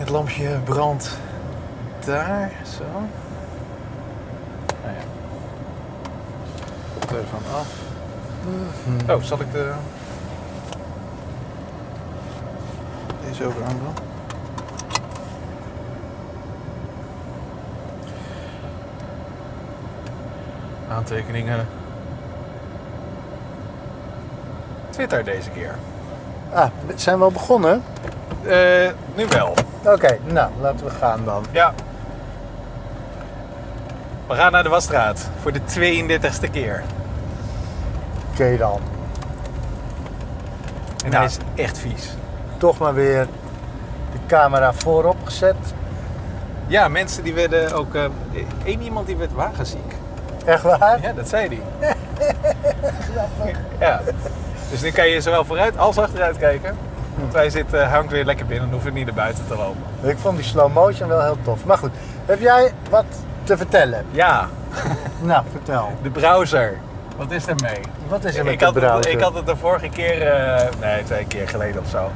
Het lampje brandt daar, zo. Nou ja. Telefoon af. Oh, zal ik de... Deze ook aandoen? Aantekeningen. Twitter deze keer. Ah, zijn we al begonnen? Eh, nu wel. Oké, nou, laten we gaan dan. Ja. We gaan naar de wasstraat voor de 32e keer. Oké dan. En Nou. hij is echt vies. Toch maar weer de camera voorop gezet. Ja, mensen die werden ook... eh één iemand die werd wagenziek. Echt waar? Ja, dat zei hij. ja. Dus nu kan je zowel vooruit als achteruit kijken. Want wij zitten, eh, hangt weer lekker binnen en hoeven niet naar buiten te lopen. Ik vond die slow motion wel heel tof. Maar goed, heb jij wat te vertellen? Ja, Nou, vertel. de browser. Wat is er mee? Wat is er met ik, de had het, browser? ik had het de vorige keer, eh, nee, twee keer geleden of zo.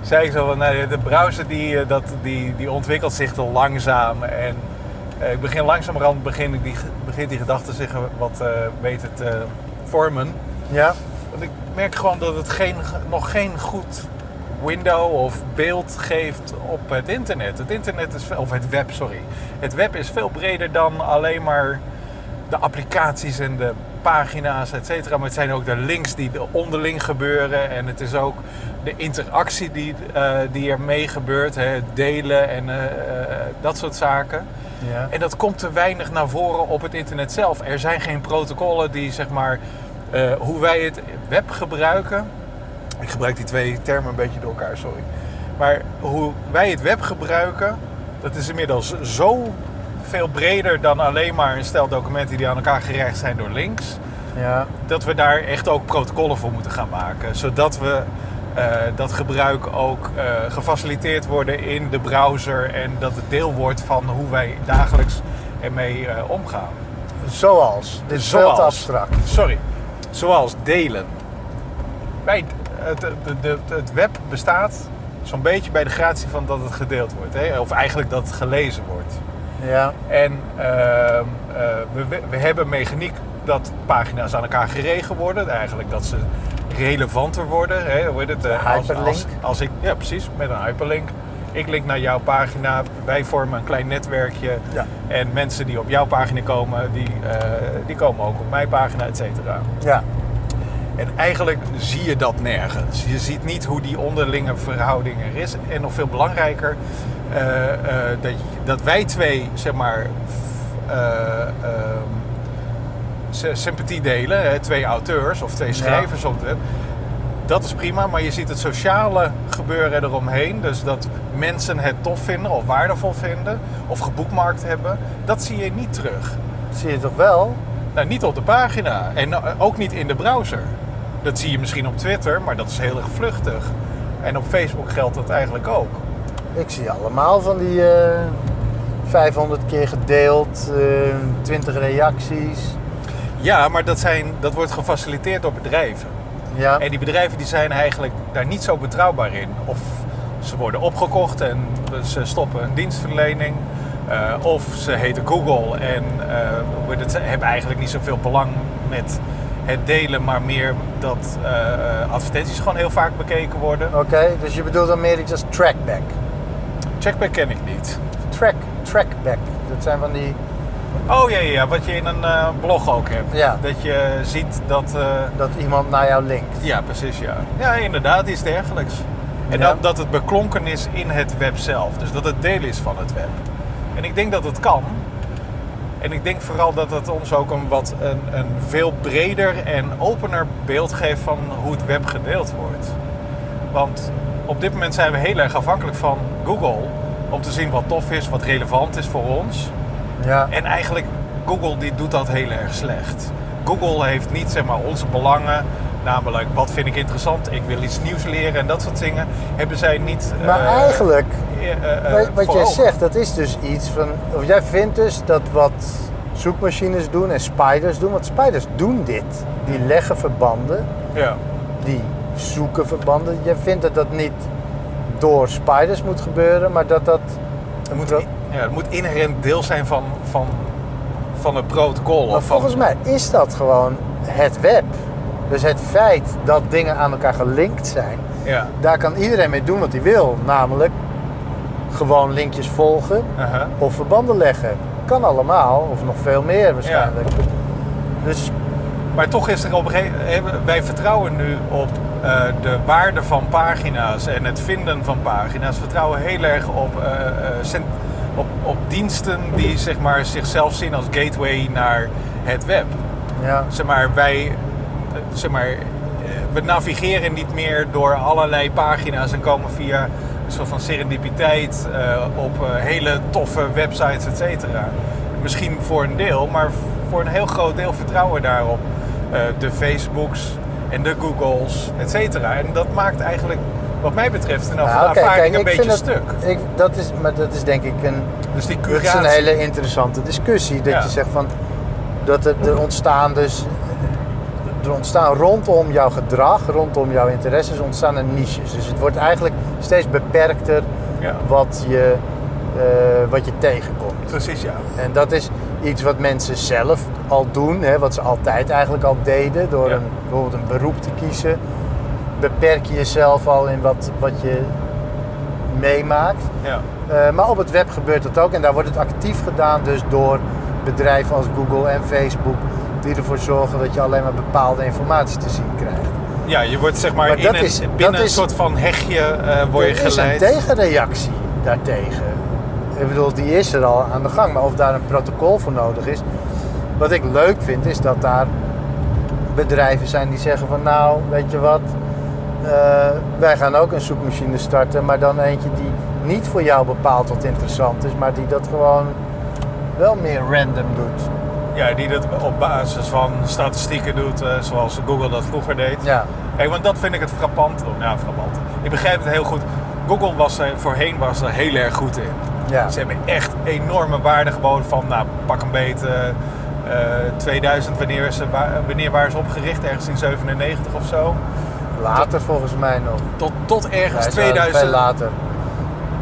Zei ik zo van, nou, de browser die, eh, dat, die, die ontwikkelt zich te langzaam. En ik begin langzamerhand begin ik die, begint die gedachte zich wat eh, beter te vormen. Ja? Want ik merk gewoon dat het geen, nog geen goed window of beeld geeft op het internet. Het internet is, veel- of het web, sorry. Het web is veel breder dan alleen maar de applicaties en de pagina's, et cetera. Maar het zijn ook de links die er onderling gebeuren. En het is ook de interactie die, eh, die er mee gebeurt. Hè, het delen en eh, eh, dat soort zaken. Ja. En dat komt te weinig naar voren op het internet zelf. Er zijn geen protocollen die zeg maar hoe wij het web gebruiken. Ik gebruik die twee termen een beetje door elkaar, sorry. Maar hoe wij het web gebruiken, dat is inmiddels zo veel breder dan alleen maar een stel documenten die aan elkaar gerecht zijn door links. Ja. Dat we daar echt ook protocollen voor moeten gaan maken. Zodat we eh, dat gebruik ook eh, gefaciliteerd worden in de browser. En dat het deel wordt van hoe wij dagelijks ermee eh, omgaan. Zoals. Dit is Zoals. abstract. Sorry. Zoals delen. Wij, het, het web bestaat zo'n beetje bij de gratie van dat het gedeeld wordt. Hè? Of eigenlijk dat het gelezen wordt. Ja. En ehm, eh, we, we- hebben mechaniek dat pagina's aan elkaar geregen worden. Eigenlijk dat ze relevanter worden. Hè? Hoe heet het? eh, als- hyperlink. Als, als ik, ja, precies, met een hyperlink. Ik link naar jouw pagina. Wij vormen een klein netwerkje. Ja. En mensen die op jouw pagina komen, die, eh, die komen ook op mijn pagina, et cetera. Ja. En eigenlijk zie je dat nergens. Je ziet niet hoe die onderlinge verhouding er is. En nog veel belangrijker, eh, eh, dat, dat wij twee, zeg maar, eh, ehm, sy- sympathie delen. Hè, twee auteurs of twee schrijvers op web. Dat is prima, maar je ziet het sociale gebeuren eromheen. Dus dat mensen het tof vinden of waardevol vinden of geboekmarkt hebben. Dat zie je niet terug. Zie je toch wel? Nou, niet op de pagina en ook niet in de browser. Dat zie je misschien op Twitter, maar dat is heel erg vluchtig. En op Facebook geldt dat eigenlijk ook. Ik zie allemaal van die eh 500 keer gedeeld, eh 20 reacties. Ja, maar dat, zijn, dat wordt gefaciliteerd door bedrijven. Ja. En die bedrijven die zijn eigenlijk daar niet zo betrouwbaar in. Of ze worden opgekocht en ze stoppen een dienstverlening. Eh, of ze heten Google en eh, hebben eigenlijk niet zoveel belang met het delen, maar meer dat eh, advertenties gewoon heel vaak bekeken worden. Oké, dus je bedoelt dan meer iets als trackback. Checkback ken ik niet. Track, trackback. Dat zijn van die, Oh ja, ja, ja, wat je in een eh, blog ook hebt. Ja. Dat je ziet dat. eh, dat iemand naar jou linkt. ja, precies, ja. Ja, inderdaad, iets dergelijks. En Ja. dat, dat het beklonken is in het web zelf. Dus dat het deel is van het web. En ik denk dat het kan. En ik denk vooral dat het ons ook een, wat, een, een veel breder en opener beeld geeft van hoe het web gedeeld wordt. Want op dit moment zijn we heel erg afhankelijk van Google om te zien wat tof is, wat relevant is voor ons. Ja. En eigenlijk, Google die doet dat heel erg slecht. Google heeft niet zeg maar, onze belangen, namelijk wat vind ik interessant, ik wil iets nieuws leren en dat soort dingen, hebben zij niet. Maar eh, eigenlijk, eh, eh, wat, wat jij zegt, dat is dus iets van... Of jij vindt dus dat wat zoekmachines doen en spiders doen... Want spiders doen dit. Die leggen verbanden, Ja. die zoeken verbanden. Jij vindt dat dat niet door spiders moet gebeuren, maar dat dat... Het moet, ja, het moet inherent deel zijn van, van, van het protocol. Maar of van, volgens mij is dat gewoon het web. Dus het feit dat dingen aan elkaar gelinkt zijn, Ja. daar kan iedereen mee doen wat hij wil. Namelijk gewoon linkjes volgen of verbanden leggen. Kan allemaal, of nog veel meer waarschijnlijk. Dus Maar toch is er op een gegeven moment... Wij vertrouwen nu op eh, de waarde van pagina's en het vinden van pagina's. We vertrouwen heel erg op, eh, eh, cent- op, op diensten die zeg maar, zichzelf zien als gateway naar het web. ja, Zeg maar, wij... eh, Zeg maar, eh, we navigeren niet meer door allerlei pagina's en komen via een soort van serendipiteit eh, op hele toffe websites, et cetera. Misschien voor een deel, maar voor een heel groot deel vertrouwen we daarop. De Facebooks en de Googles, et cetera. En dat maakt eigenlijk, wat mij betreft, een Ja, oké, ervaring een beetje stuk. ik, dat is, maar dat is denk ik een, Dus die dat is curatie... een hele interessante discussie. Dat Ja. je zegt van dat er, er ontstaan dus er ontstaan rondom jouw gedrag, rondom jouw interesses, ontstaan er niches. Dus het wordt eigenlijk steeds beperkter Ja, wat je, eh, wat je tegenkomt. precies, ja. En dat is iets wat mensen zelf al doen, hè, wat ze altijd eigenlijk al deden, door Ja. een, bijvoorbeeld een beroep te kiezen. Beperk je jezelf al in wat, wat je meemaakt. ja. Eh, maar op het web gebeurt dat ook en daar wordt het actief gedaan dus door bedrijven als Google en Facebook die ervoor zorgen dat je alleen maar bepaalde informatie te zien krijgt. Ja, je wordt zeg maar, Maar in dat een, is- binnen dat een soort van hegje eh word je er is een geleid. tegenreactie daartegen. Ik bedoel, die is er al aan de gang. Maar of daar een protocol voor nodig is. Wat ik leuk vind, is dat daar bedrijven zijn die zeggen van nou, weet je wat. eh, wij gaan ook een zoekmachine starten, maar dan eentje die niet voor jou bepaalt wat interessant is, maar die dat gewoon wel meer random doet. Ja, die dat op basis van statistieken doet, eh, zoals Google dat vroeger deed. Ja, Kijk, want dat vind ik het frappant. Oh, nou, frappant. Ik begrijp het heel goed. Google was er, voorheen was er heel erg goed in. ja. Ze hebben echt enorme waarde geboden van, nou, pak een beet. eh, eh, 2000, wanneer, ze, wa- wanneer waren ze opgericht? Ergens in 97 of zo. later volgens mij nog. Tot, tot ergens zijn 2000. Veel later.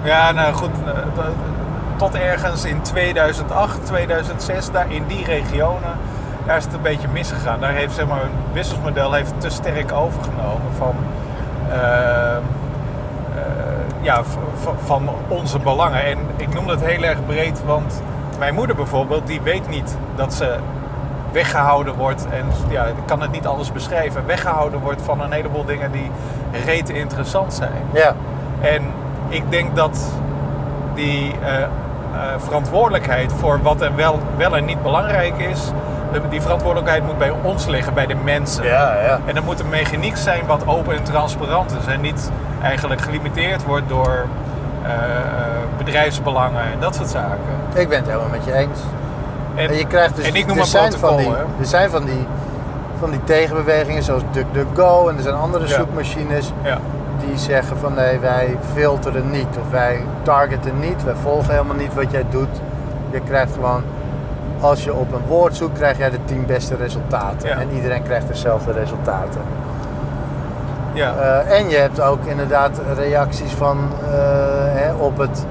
Ja, nou goed. eh, Tot ergens in 2008, 2006, daar in die regionen, daar is het een beetje misgegaan. Daar heeft zeg maar, een businessmodel heeft te sterk overgenomen van, eh, eh, ja, van onze belangen. En ik noem dat heel erg breed, want mijn moeder bijvoorbeeld, die weet niet dat ze weggehouden wordt. En ja, ik kan het niet alles beschrijven. Weggehouden wordt van een heleboel dingen die rete interessant zijn. Ja, En ik denk dat die eh, verantwoordelijkheid voor wat en wel, wel en niet belangrijk is, die verantwoordelijkheid moet bij ons liggen, bij de mensen. ja, ja. En er moet een mechaniek zijn wat open en transparant is en niet eigenlijk gelimiteerd wordt door eh, eh, bedrijfsbelangen en dat soort zaken. Ik ben het helemaal met je eens. En, En je krijgt dus, en ik noem er zijn van die, er zijn van die, van die tegenbewegingen zoals DuckDuckGo en er zijn andere Ja. zoekmachines Ja, die zeggen van nee, wij filteren niet of wij targeten niet, wij volgen helemaal niet wat jij doet. Je krijgt gewoon, als je op een woord zoekt, krijg jij de tien beste resultaten. Ja. En iedereen krijgt dezelfde resultaten. ja. Eh, en je hebt ook inderdaad reacties van, eh, hè, op het,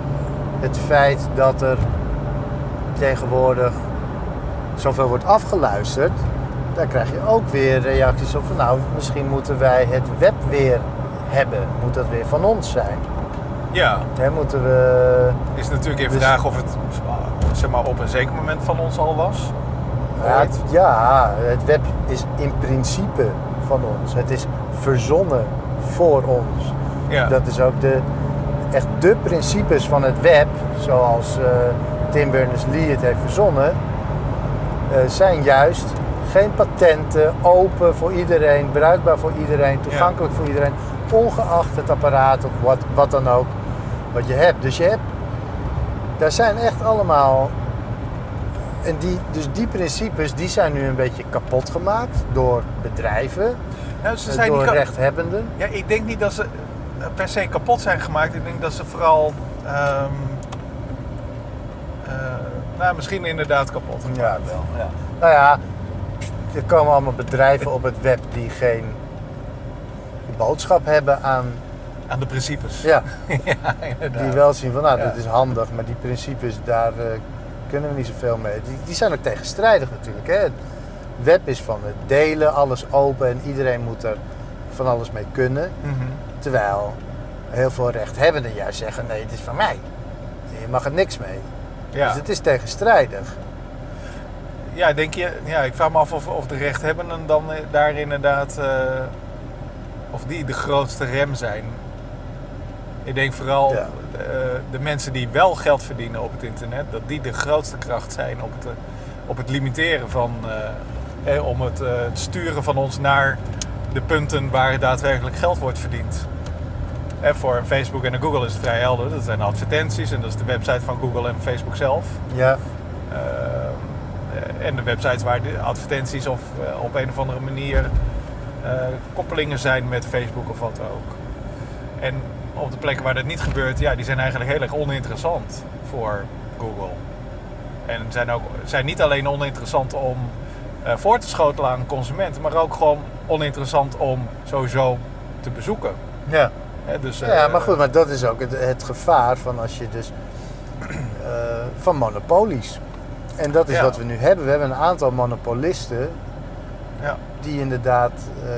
het feit dat er tegenwoordig zoveel wordt afgeluisterd. Daar krijg je ook weer reacties op van nou, misschien moeten wij het web weer hebben. Moet dat weer van ons zijn? ja. Hè, moeten we... is natuurlijk even Dus- vraag of het zeg maar, op een zeker moment van ons al was. Ja, het, ja, het web is in principe van ons. Het is verzonnen voor ons. Ja. Dat is ook de, echt de principes van het web, zoals eh, Tim Berners-Lee het heeft verzonnen, eh, zijn juist geen patenten, open voor iedereen, bruikbaar voor iedereen, toegankelijk voor iedereen, ongeacht het apparaat of wat, wat dan ook wat je hebt. Dus je hebt, daar zijn echt allemaal, en die, dus die principes die zijn nu een beetje kapot gemaakt door bedrijven, Nou, ze eh, zijn door niet rechthebbenden. Ja, ik denk niet dat ze eh, per se kapot zijn gemaakt. Ik denk dat ze vooral. ehm, eh, nou, misschien inderdaad kapot. gemaakt. Ja, wel. Ja. Nou ja, er komen allemaal bedrijven op het web die geen boodschap hebben aan Aan de principes. Ja, ja inderdaad. die wel zien van nou, dit is handig, maar die principes, daar eh, kunnen we niet zoveel mee. Die, die zijn ook tegenstrijdig natuurlijk. Hè? Het web is van het delen, alles open en iedereen moet er van alles mee kunnen. Mhm. Terwijl heel veel rechthebbenden juist zeggen, nee, het is van mij. Je mag er niks mee. Ja. Dus het is tegenstrijdig. ja, denk je, ja, ik vraag me af of, of de rechthebbenden dan eh, daar inderdaad, eh, of die de grootste rem zijn. Ik denk vooral Ja. eh, de mensen die wel geld verdienen op het internet, dat die de grootste kracht zijn op het, eh, op het limiteren van, eh, eh, om het, het sturen van ons naar de punten waar daadwerkelijk geld wordt verdiend. En voor Facebook en Google is het vrij helder. Dat zijn advertenties en dat is de website van Google en Facebook zelf. Ja, Eh, en de websites waar de advertenties of op een of andere manier koppelingen zijn met Facebook of wat ook. En op de plekken waar dat niet gebeurt, ja, die zijn eigenlijk heel erg oninteressant voor Google. En zijn ook zijn niet alleen oninteressant om eh, voor te schotelen aan consumenten, maar ook gewoon oninteressant om sowieso te bezoeken. ja. Dus, ja, eh, maar goed, maar dat is ook het, het gevaar van als je dus eh, van monopolies. En dat is Ja. wat we nu hebben. We hebben een aantal monopolisten Ja. Die inderdaad eh,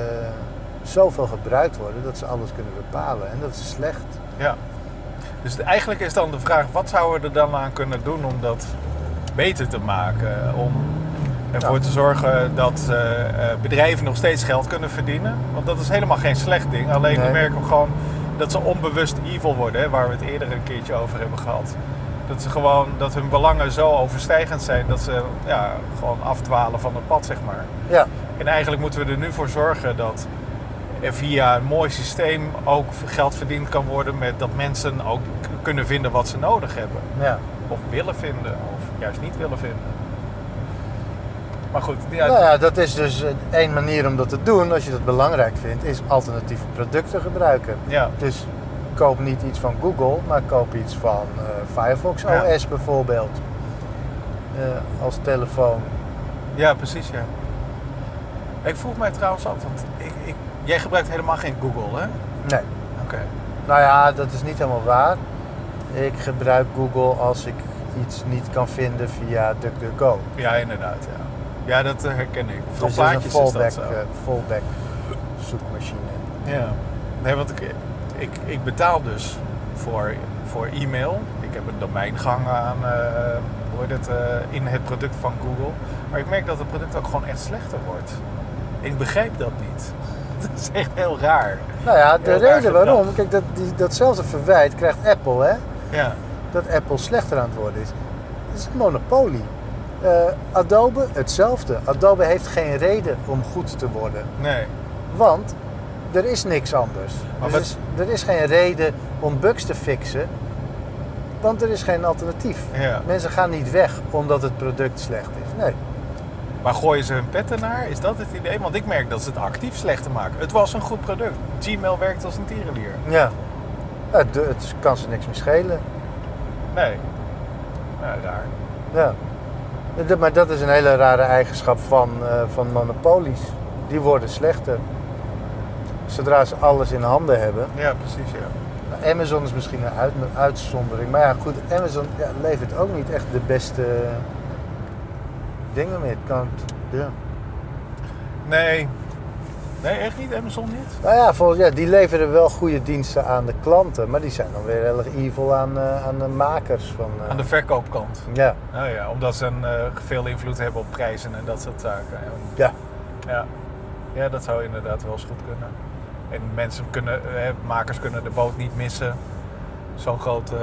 zoveel gebruikt worden dat ze alles kunnen bepalen. En dat is slecht. Ja. Dus eigenlijk is dan de vraag, wat zouden we er dan aan kunnen doen om dat beter te maken? Om ervoor te zorgen dat eh, eh, bedrijven nog steeds geld kunnen verdienen. Want dat is helemaal geen slecht ding. Alleen we Nee. merken gewoon dat ze onbewust evil worden, hè, waar we het eerder een keertje over hebben gehad. Dat ze gewoon, dat hun belangen zo overstijgend zijn dat ze ja, gewoon afdwalen van het pad, zeg maar. Ja, En eigenlijk moeten we er nu voor zorgen dat er via een mooi systeem ook geld verdiend kan worden met dat mensen ook kunnen vinden wat ze nodig hebben. ja. Of willen vinden, of juist niet willen vinden. Maar goed, ja, Nou ja, dat is dus één manier om dat te doen, als je dat belangrijk vindt, is alternatieve producten gebruiken. ja, Dus koop niet iets van Google, maar koop iets van eh, Firefox Ja. OS bijvoorbeeld. Eh, als telefoon. ja, precies ja. Ik vroeg mij trouwens af, want ik, ik, jij gebruikt helemaal geen Google hè? Nee. Oké. Nou ja, dat is niet helemaal waar. Ik gebruik Google als ik iets niet kan vinden via DuckDuckGo. Ja, inderdaad ja. Ja, dat eh, herken ik. Voor Dus is fallback, dat zo. eh, fallback zoekmachine. Ja. Nee, want ik, ik, ik betaal dus voor, voor e-mail. Ik heb een domeingang aan eh, hoe heet het, in het product van Google. Maar ik merk dat het product ook gewoon echt slechter wordt. Ik begrijp dat niet. Dat is echt heel raar. Nou ja, de Heel reden waarom, kijk, dat, die, datzelfde verwijt krijgt Apple, hè? Ja, Dat Apple slechter aan het worden is. Het is een monopolie. Eh, Adobe, hetzelfde. Adobe heeft geen reden om goed te worden. nee. Want er is niks anders. Maar Dus wat- er is geen reden om bugs te fixen. Want er is geen alternatief. Ja. Mensen gaan niet weg omdat het product slecht is. Nee. Maar gooien ze hun pet ernaar? Is dat het idee? Want ik merk dat ze het actief slechter maken. Het was een goed product. Gmail werkt als een tierenlier. Ja. Ja, het, het kan ze niks meer schelen. Nee. Ja, raar. Ja. Maar dat is een hele rare eigenschap van, eh, van monopolies. Die worden slechter. Zodra ze alles in handen hebben. Ja, precies ja. Nou, Amazon is misschien een uit- een uitzondering. Maar ja, goed, Amazon ja, levert ook niet echt de beste dingen mee. Het kan, ja. Nee. Nee, echt niet? Amazon niet? Nou ja, volgens, ja, die leveren wel goede diensten aan de klanten. Maar die zijn dan weer heel erg evil aan, eh, aan de makers. Van, eh, Aan de verkoopkant. Ja, Nou ja, omdat ze een, eh, veel invloed hebben op prijzen en dat soort zaken. En, ja. ja. ja, dat zou inderdaad wel eens goed kunnen. En mensen kunnen, makers kunnen de boot niet missen. Zo'n groot eh,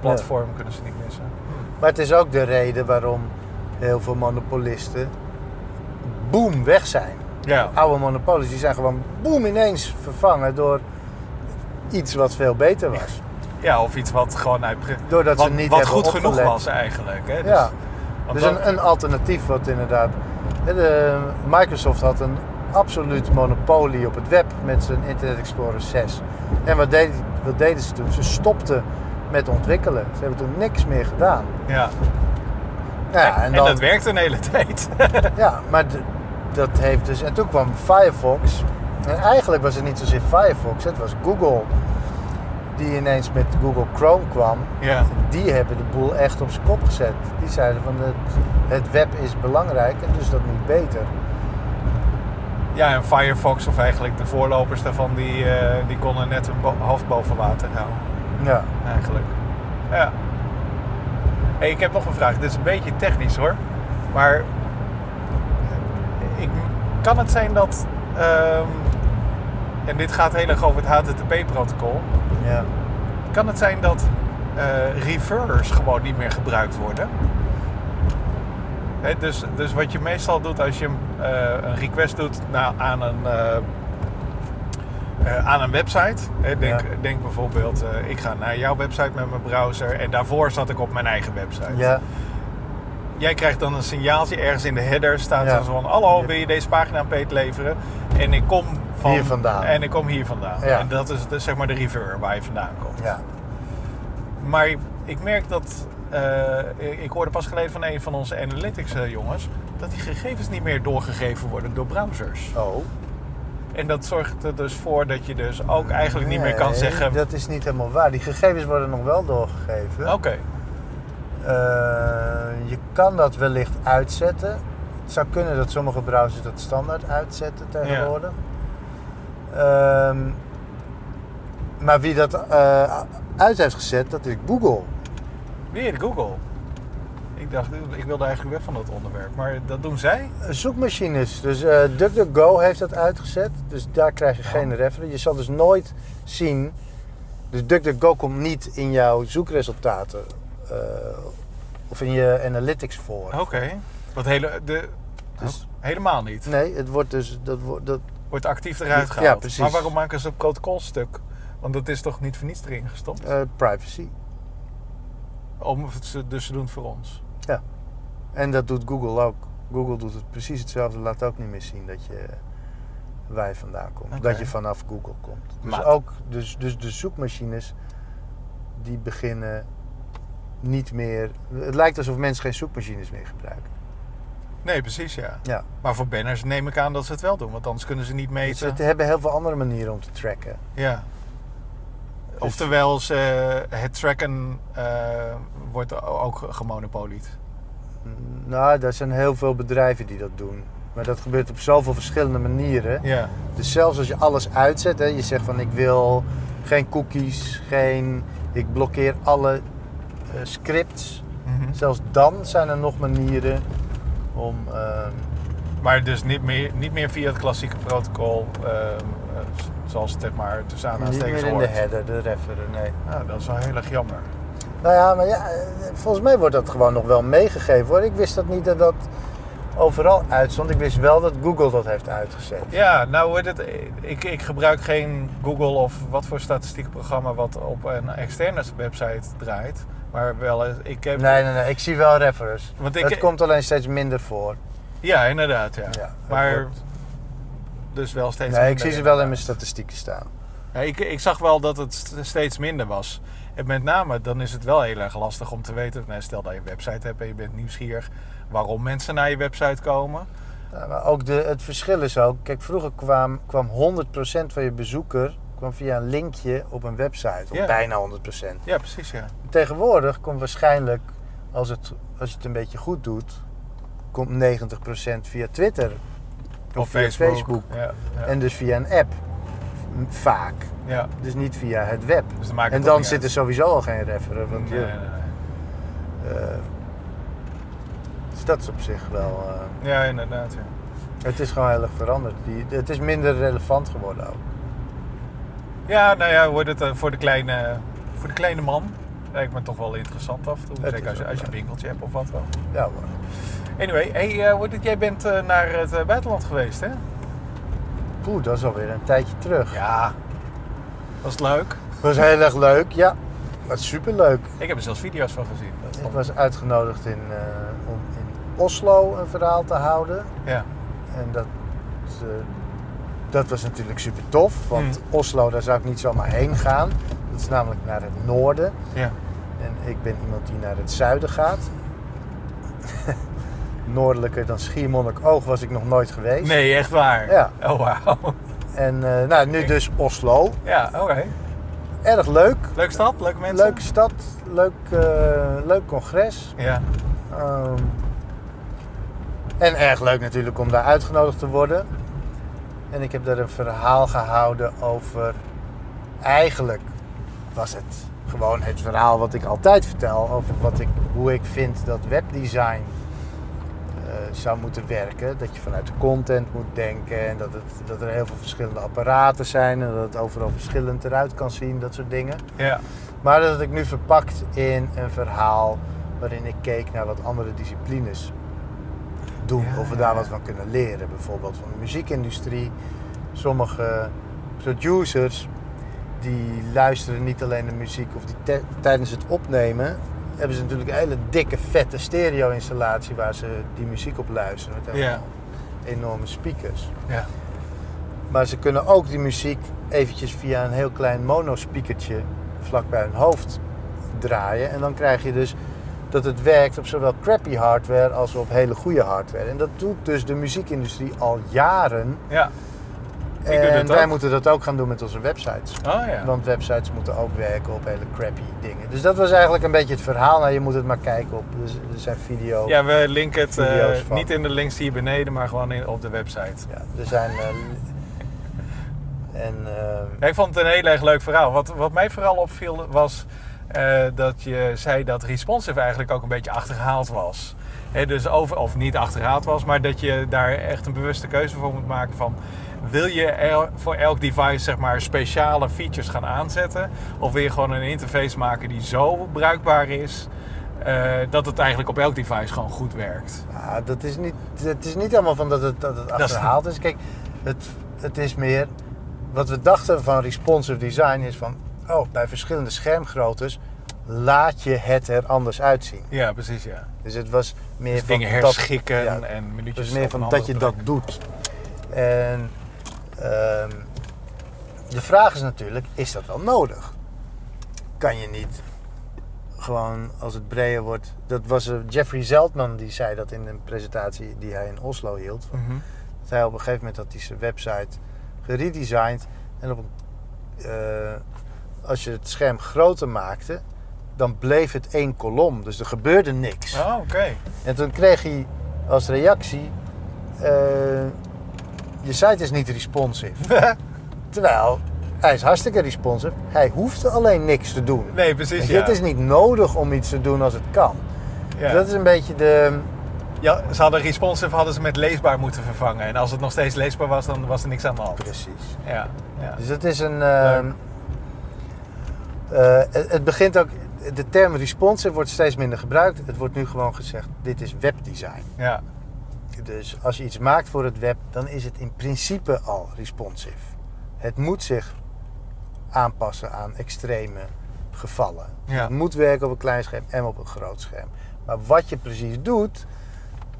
platform kunnen ze niet missen. Maar het is ook de reden waarom heel veel monopolisten boom weg zijn. Ja, Oude monopolies die zijn gewoon boom ineens vervangen door iets wat veel beter was. ja of iets wat gewoon uit, Doordat wat, ze niet wat goed genoeg was eigenlijk. Hè? Dus, Ja. Dus dat- een, een alternatief wat inderdaad... De, Microsoft had een absoluut monopolie op het web met zijn Internet Explorer 6. En wat, deed, wat deden ze toen? Ze stopten met ontwikkelen. Ze hebben toen niks meer gedaan. ja. Ja, en, en en dan, dat werkt een hele tijd. Ja, maar dat heeft dus... En toen kwam Firefox. En eigenlijk was het niet zozeer Firefox, het was Google. die ineens met Google Chrome kwam, Ja. die hebben de boel echt op zijn kop gezet. Die zeiden van het, het web is belangrijk en dus dat moet beter. ja, en Firefox, of eigenlijk de voorlopers daarvan, die, eh, die konden net hun bo- hoofd boven water houden. Ja. eigenlijk. Ja. Hey, ik heb nog een vraag. Dit is een beetje technisch hoor. Maar ik, kan het zijn dat. ehm, en dit gaat heel erg over het HTTP-protocol. ja. Kan het zijn dat referrers gewoon niet meer gebruikt worden? Dus, dus wat je meestal doet als je eh, een request doet naar, aan, een, eh, eh, aan een website. Hè, denk, Ja. denk bijvoorbeeld, eh, ik ga naar jouw website met mijn browser en daarvoor zat ik op mijn eigen website. Ja. Jij krijgt dan een signaaltje ergens in de header staat Ja. zo van hallo wil je deze pagina aan Peet leveren en ik kom van Hier vandaan. en ik kom hier vandaan en dat is de, zeg maar de refer waar je vandaan komt. ja. Maar ik merk dat. eh, ik hoorde pas geleden van een van onze analytics eh, jongens. dat die gegevens niet meer doorgegeven worden door browsers. Oh. En dat zorgt er dus voor dat je dus ook eigenlijk niet meer kan zeggen. Dat is niet helemaal waar. Die gegevens worden nog wel doorgegeven. Oké, Eh, je kan dat wellicht uitzetten. Het zou kunnen dat sommige browsers dat standaard uitzetten tegenwoordig. Ehm, maar wie dat eh, uit heeft gezet, dat is Google. weer Google. Ik dacht, ik wilde eigenlijk weg van dat onderwerp. Maar dat doen zij? Zoekmachines. Dus eh DuckDuckGo heeft dat uitgezet. Dus daar krijg je geen referentie. Je zal dus nooit zien. Dus DuckDuckGo komt niet in jouw zoekresultaten eh, of in je analytics voor. Oké. Wat hele, de, Dus- oh, helemaal niet. Nee, het wordt dus dat wordt dat Wordt actief eruit Ja, gehaald. precies. Maar waarom maken ze een protocol stuk? Want dat is toch niet voor niets erin gestopt? eh, privacy. Om, ze- dus ze doen het voor ons. En dat doet Google ook. Google doet het precies hetzelfde. Laat ook niet meer zien dat je je vandaan komt. Dat je vanaf Google komt. Dus Maar- ook dus, dus de zoekmachines die beginnen niet meer. Het lijkt alsof mensen geen zoekmachines meer gebruiken. Nee, precies ja. Ja. Maar voor banners neem ik aan dat ze het wel doen, want anders kunnen ze niet Dus meten. ze hebben heel veel andere manieren om te tracken. Ja. Oftewel, ze, het tracken eh, wordt ook gemonopolied. Nou, er zijn heel veel bedrijven die dat doen. Maar dat gebeurt op zoveel verschillende manieren. Ja. Dus zelfs als je alles uitzet, hè, je zegt van ik wil geen cookies, geen, ik blokkeer alle eh, scripts. Mhm. Zelfs dan zijn er nog manieren om. ehm, Maar dus niet meer, niet meer via het klassieke protocol, ehm, eh, zoals het zeg maar tussen niet aanhalingstekens meer in de hoort. header, de referer, nee. Ja, dat is wel heel erg jammer. Nou ja, maar ja, eh, volgens mij wordt dat gewoon nog wel meegegeven hoor. Ik wist dat niet dat dat overal uitstond. Ik wist wel dat Google dat heeft uitgezet. Ja, nou wordt het, ik, ik gebruik geen Google of wat voor statistiekenprogramma wat op een externe website draait. Maar wel, eens- ik heb... Nee, nee, nee, ik zie wel referers. Want ik- het komt alleen steeds minder voor. Ja, inderdaad, ja. Maar wordt- dus wel steeds Nee, ik zie ze wel in mijn statistieken staan. Ja, ik, ik zag wel dat het st- steeds minder was. En met name, dan is het wel heel erg lastig om te weten... Nou, stel dat je een website hebt en je bent nieuwsgierig... waarom mensen naar je website komen. Ja, maar ook de, het verschil is ook, kijk, vroeger kwam, kwam 100% van je bezoeker kwam via een linkje op een website. Of Ja. bijna 100%. Ja, precies, ja. Tegenwoordig komt waarschijnlijk, als, het, als je het een beetje goed doet, komt 90% via Twitter. Of, via Facebook. Ja, ja. En dus via een app. Vaak. ja. Dus niet via het web. Dus dan En dan zit er sowieso al geen referer. Want Nee, je, nee, nee. eh, dus dat is op zich wel... eh, Ja, inderdaad, ja. het is gewoon heel erg veranderd. Die, het is minder relevant geworden ook. Ja, nou ja, wordt het eh, voor de kleine, voor de kleine man... lijkt me toch wel interessant af en toe. Het Zeker als je, als je een winkeltje hebt of wat wel. Ja hoor. Anyway, hey, wordt het, jij bent naar het buitenland geweest, hè? Poeh, dat is alweer een tijdje terug. Ja. Was het leuk? Was heel erg leuk, ja. Was superleuk. Ik heb er zelfs video's van gezien. Dat Ik vond- was uitgenodigd in, eh, om in Oslo een verhaal te houden. Ja. En dat, eh, dat was natuurlijk super tof. Want Mm. Oslo, daar zou ik niet zomaar heen gaan. Dat is namelijk naar het noorden. Ja. En ik ben iemand die naar het zuiden gaat. Noordelijker dan Schiermonnikoog was ik nog nooit geweest. Nee, echt waar? Ja. Oh, wauw. En eh, nou, nu dus Oslo. Ja, oké. erg leuk. Leuke stad, leuke mensen? Leuke stad, leuk, eh, leuk congres. Ja. Ehm, en erg leuk natuurlijk om daar uitgenodigd te worden. En ik heb daar een verhaal gehouden over. Eigenlijk was het gewoon het verhaal wat ik altijd vertel over wat ik, hoe ik vind dat webdesign zou moeten werken. Dat je vanuit de content moet denken en dat, het, dat er heel veel verschillende apparaten zijn en dat het overal verschillend eruit kan zien, dat soort dingen. Ja. Maar dat ik nu verpakt in een verhaal waarin ik keek naar wat andere disciplines doen. Ja, of we daar ja. wat van kunnen leren. Bijvoorbeeld van de muziekindustrie. Sommige producers die luisteren niet alleen de muziek of die tijdens het opnemen hebben ze natuurlijk een hele dikke vette stereo installatie waar ze die muziek op luisteren met Ja. enorme speakers. Ja. Maar ze kunnen ook die muziek eventjes via een heel klein monospeakertje vlak bij hun hoofd draaien. En dan krijg je dus dat het werkt op zowel crappy hardware als op hele goede hardware. En dat doet dus de muziekindustrie al jaren. Ja. En wij moeten dat ook gaan doen met onze websites. Oh ja. Want websites moeten ook werken op hele crappy dingen. Dus dat was eigenlijk een beetje het verhaal. Nou, je moet het maar kijken op. Dus er zijn video. Ja, we linken het eh, niet in de links hier beneden, maar gewoon in, op de website. Ja, er zijn. eh, en eh, Ja, ik vond het een heel erg leuk verhaal. Wat, wat mij vooral opviel was dat je zei dat responsive eigenlijk ook een beetje achterhaald was. Dus over, of niet achterhaald was, maar dat je daar echt een bewuste keuze voor moet maken van... Wil je voor elk device zeg maar, speciale features gaan aanzetten? Of wil je gewoon een interface maken die zo bruikbaar is... eh, dat het eigenlijk op elk device gewoon goed werkt? Ja, dat is niet, het is niet helemaal van dat het, dat het is- achterhaald is. Kijk, het, het is meer... Wat we dachten van responsive design is van... Oh, bij verschillende schermgroottes laat je het er anders uitzien. Ja, precies ja. Dus het was meer Dus van dingen dat- herschikken ja, en minuutjes dus meer van dat je dat doet. En ehm, de vraag is natuurlijk, is dat wel nodig? Kan je niet gewoon als het breder wordt... Dat was eh, Jeffrey Zeltman die zei dat in een presentatie die hij in Oslo hield. Mhm. dat hij op een gegeven moment had hij zijn website geredesigned. En op een, eh, als je het scherm groter maakte, dan bleef het één kolom. Dus er gebeurde niks. Oh, oké. En toen kreeg hij als reactie: eh, Je site is niet responsive. Terwijl hij is hartstikke responsive. Hij hoeft alleen niks te doen. Nee, precies ja. Het is niet nodig om iets te doen als het kan. ja. Dat is een beetje de. Ja, ze hadden responsive hadden ze met leesbaar moeten vervangen. En als het nog steeds leesbaar was, dan was er niks aan de hand. Precies. Ja, ja. Dus het is een. ehm, eh, het, het begint ook. De term responsive wordt steeds minder gebruikt. Het wordt nu gewoon gezegd: dit is webdesign. ja. Dus als je iets maakt voor het web, dan is het in principe al responsive. Het moet zich aanpassen aan extreme gevallen. Ja. Het moet werken op een klein scherm en op een groot scherm. Maar wat je precies doet,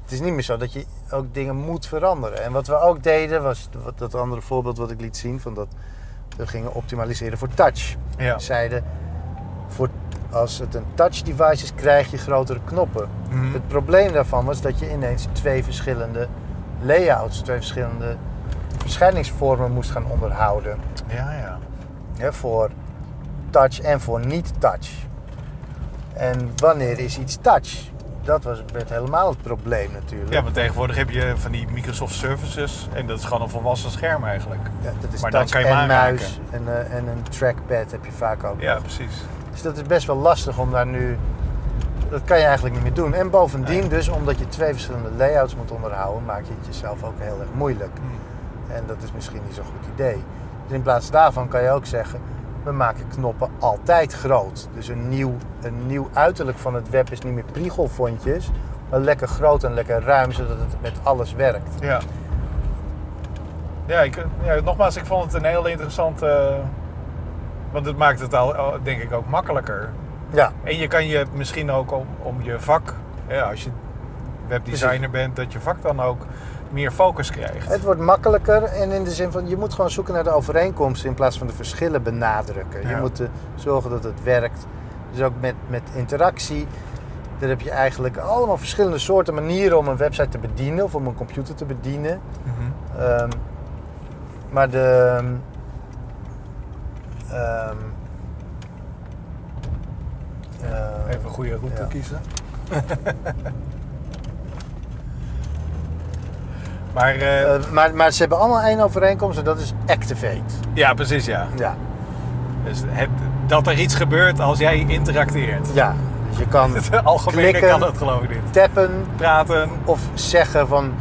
het is niet meer zo dat je ook dingen moet veranderen. En wat we ook deden, was dat andere voorbeeld wat ik liet zien, van dat we gingen optimaliseren voor touch. ja. We zeiden, voor, als het een touch device is, krijg je grotere knoppen. Mhm. Het probleem daarvan was dat je ineens twee verschillende layouts, twee verschillende verschijningsvormen moest gaan onderhouden. ja, ja. Hè, voor touch en voor niet-touch. En wanneer is iets touch? Dat was, werd helemaal het probleem natuurlijk. Ja, maar tegenwoordig heb je van die Microsoft Services. En dat is gewoon een volwassen scherm eigenlijk. Ja, dat is Maar dan touch kan je en muis en, eh, en een trackpad heb je vaak ook. Ja, nog. precies. Dus dat is best wel lastig om daar nu... Dat kan je eigenlijk niet meer doen. En bovendien dus, omdat je twee verschillende layouts moet onderhouden, maak je het jezelf ook heel erg moeilijk. Hm. En dat is misschien niet zo'n goed idee. Dus in plaats daarvan kan je ook zeggen, we maken knoppen altijd groot. Dus een nieuw, een nieuw uiterlijk van het web is niet meer priegelfontjes, maar lekker groot en lekker ruim, zodat het met alles werkt. Ja. Ja, ik, ja, nogmaals, ik vond het een heel interessant... eh, want het maakt het al, al, denk ik, ook makkelijker. Ja, En je kan je misschien ook om, om je vak... Ja, als je webdesigner bent, dat je vak dan ook meer focus krijgt. het wordt makkelijker en in de zin van, je moet gewoon zoeken naar de overeenkomsten in plaats van de verschillen benadrukken. Je moet eh, zorgen dat het werkt. Dus ook met, met interactie. Daar heb je eigenlijk allemaal verschillende soorten manieren om een website te bedienen of om een computer te bedienen. Mhm. Ehm, maar de, ehm, Even een goede route Ja. kiezen. maar eh, Eh, maar, maar ze hebben allemaal één overeenkomst en dat is activate. ja, precies ja. Ja, Dus het, dat er iets gebeurt als jij interacteert. ja. Dus je kan Het algemene Klikken. kan dat geloof ik niet. tappen Praten. of zeggen van...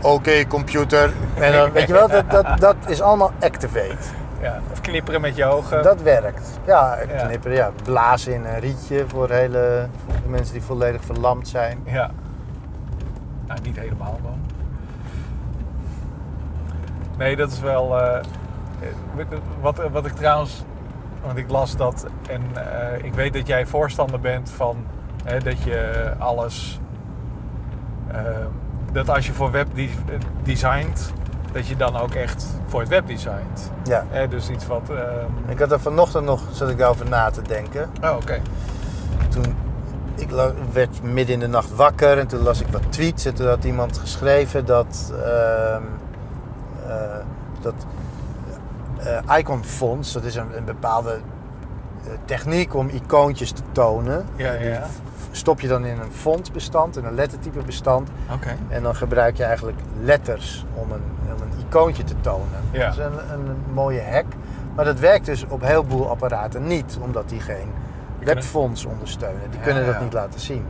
Oké, computer. En dan, weet je wel, dat, dat, dat is allemaal activate. Ja, of knipperen met je ogen. Dat werkt. Ja, knipperen, ja. Blazen in een rietje voor, hele, mensen die volledig verlamd zijn. Ja. Nou, niet helemaal dan. Nee, dat is wel. eh, wat, wat ik trouwens. Want ik las dat. En eh, ik weet dat jij voorstander bent van. Hè, dat je alles. eh, dat als je voor web de- designt. Dat je dan ook echt voor het web designt. Ja. Hè, dus iets wat. ehm, Ik had er vanochtend nog, zat ik daarover na te denken. Oh, oké. Toen, ik werd midden in de nacht wakker en toen las ik wat tweets. En toen had iemand geschreven dat, ehm, eh, dat eh, Icon Fonts, dat is een, een bepaalde eh, techniek om icoontjes te tonen. Ja, Die ja. Stop je dan in een fontbestand, in een lettertype bestand. Oké. En dan gebruik je eigenlijk letters om een icoontje te tonen. Ja. Dat is een, een, mooie hack. Maar dat werkt dus op een heleboel apparaten niet, omdat die geen webfonts ondersteunen. Die Ja, kunnen dat ja. niet laten zien.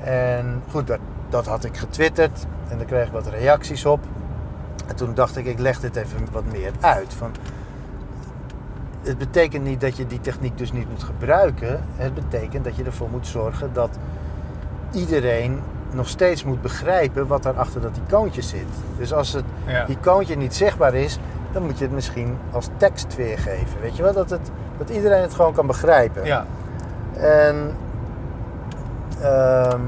En goed, dat, dat had ik getwitterd en daar kreeg ik wat reacties op. En toen dacht ik, ik leg dit even wat meer uit. Van, het betekent niet dat je die techniek dus niet moet gebruiken. Het betekent dat je ervoor moet zorgen dat iedereen nog steeds moet begrijpen wat er achter dat icoontje zit. Dus als het Ja. icoontje niet zichtbaar is, dan moet je het misschien als tekst weergeven. Weet je wel, dat, het, dat iedereen het gewoon kan begrijpen. Ja. En, ehm,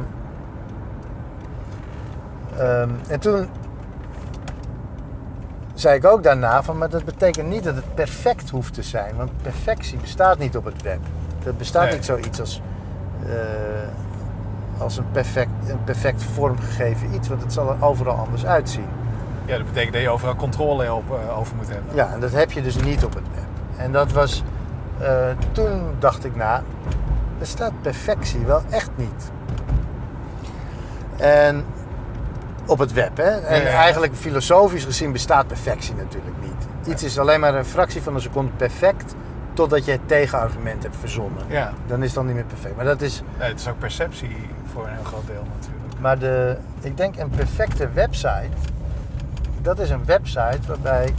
ehm, en toen zei ik ook daarna van, maar dat betekent niet dat het perfect hoeft te zijn. Want perfectie bestaat niet op het web. Er bestaat Nee. niet zoiets als, eh, als een perfect, een perfect vormgegeven iets. Want het zal er overal anders uitzien. ja, dat betekent dat je overal controle op, eh, over moet hebben. Ja, en dat heb je dus niet op het web. En dat was, eh, toen dacht ik na, bestaat perfectie wel echt niet. En op het web, hè. En Ja, ja. eigenlijk filosofisch gezien bestaat perfectie natuurlijk niet. Iets is alleen maar een fractie van een seconde perfect, totdat je het tegenargument hebt verzonnen. Ja. Dan is het dan niet meer perfect. Maar dat is, Nee, het is ook perceptie voor een heel groot deel natuurlijk. maar de, ik denk een perfecte website, dat is een website waarbij